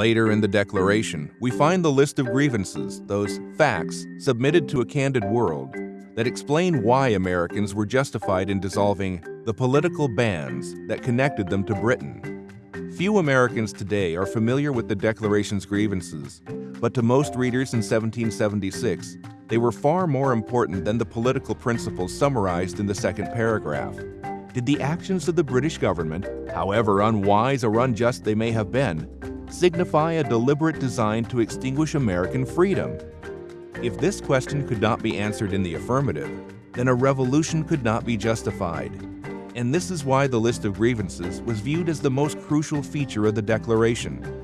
Later in the Declaration, we find the list of grievances, those facts submitted to a candid world, that explain why Americans were justified in dissolving the political bands that connected them to Britain. Few Americans today are familiar with the Declaration's grievances, but to most readers in 1776, they were far more important than the political principles summarized in the second paragraph. Did the actions of the British government, however unwise or unjust they may have been, signify a deliberate design to extinguish American freedom? If this question could not be answered in the affirmative, then a revolution could not be justified. And this is why the list of grievances was viewed as the most crucial feature of the Declaration.